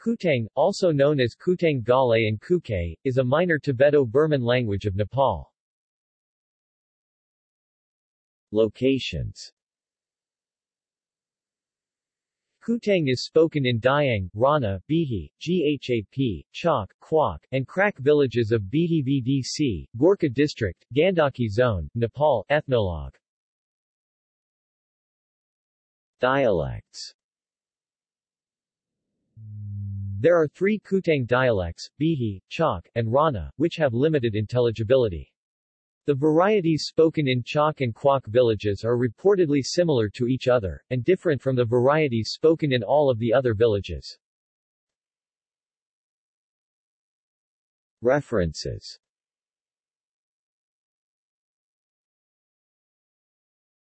Kutang, also known as Kutang Ghale and Kukay, is a minor Tibeto-Burman language of Nepal. Locations Kutang is spoken in Diang, Rana, Bihi, Ghap, Chak, Kwak, and Krak villages of Bihi VDC, Gorkha District, Gandaki Zone, Nepal. Ethnologue Dialects There are three Kutang dialects, Bihi, Chak, and Rana, which have limited intelligibility. The varieties spoken in Chak and Kwak villages are reportedly similar to each other, and different from the varieties spoken in all of the other villages. References